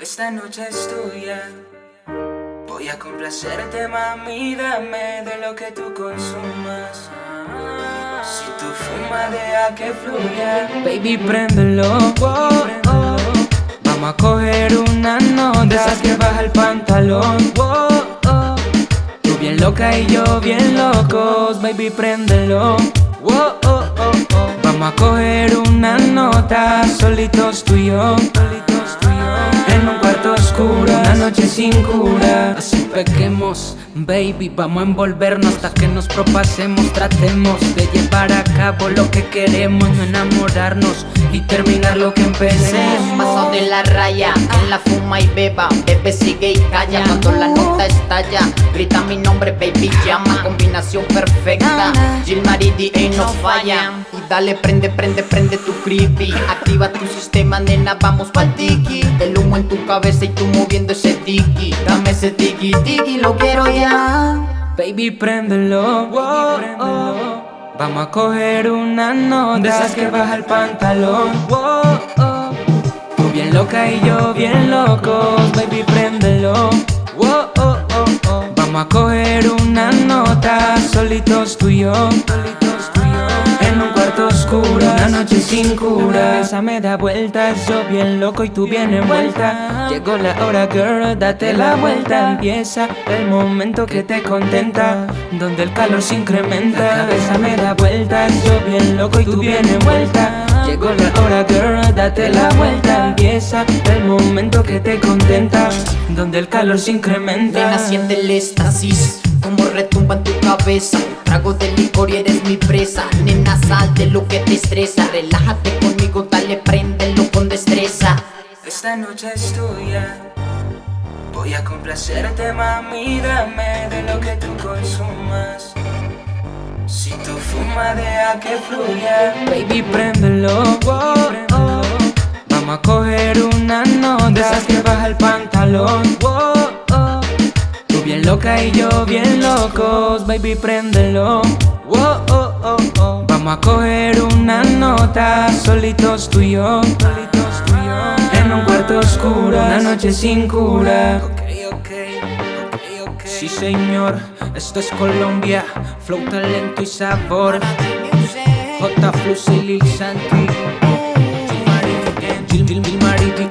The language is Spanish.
Esta noche es tuya. Voy a complacerte, mami, dame de lo que tú consumas. Si tú fumas, deja que fluya. Baby, préndelo. Oh, oh. Vamos a coger una nota. De que baja el pantalón. Tú bien loca y yo bien locos. Baby, préndelo. Vamos a coger una nota. Solitos tú y yo. Una noche sin cura. Así pequemos, baby. Vamos a envolvernos hasta que nos propasemos. Tratemos de llevar a cabo lo que queremos. No enamorarnos y terminar lo que empecemos. Paso de la raya, en la fuma y beba Bebe sigue y calla cuando la nota estalla Grita mi nombre, baby, llama Combinación perfecta Jill Maridi y no falla dale, prende, prende, prende tu creepy Activa tu sistema, nena, vamos pa'l tiki El humo en tu cabeza y tú moviendo ese tiki Dame ese tiki, tiki, lo quiero ya Baby, préndelo. Oh, oh. Vamos a coger una nota. De esas que baja el pantalón. Oh, oh. Tú bien loca y yo bien locos. Baby, préndelo. Oh, oh, oh, oh. Vamos a coger una nota. Solitos tú y yo. Noche sin cura. Esa me da vueltas. Yo bien loco y tú bien envuelta. Llegó la hora, girl. Date la vuelta. Empieza el momento que te contenta. Donde el calor se incrementa. La cabeza me da vueltas. Yo bien loco y tú bien envuelta. Llegó la hora, girl. Date la vuelta. Empieza el momento que te contenta. Donde el calor se incrementa. Siente el éxtasis Como retumba en tu cabeza Un trago de licor y eres mi presa Nena, sal de lo que te estresa Relájate conmigo, dale, préndelo con destreza Esta noche es tuya. Voy a complacerte, mami, dame de lo que tú consumas. Si tú fumas, deja que fluya. Baby, préndelo. Oh, oh. Vamos a coger una nota. Esas que baja el pantalón. Oh. Loca y yo bien locos. Baby, préndelo. Oh, oh, oh. Vamos a coger una nota. Solitos tú y yo. En un cuarto oscuro. Una noche sin cura. Sí, señor. Esto es Colombia. Flow, talento y sabor. J. Flus y Lil Santi. Gil Gil Gil Mariti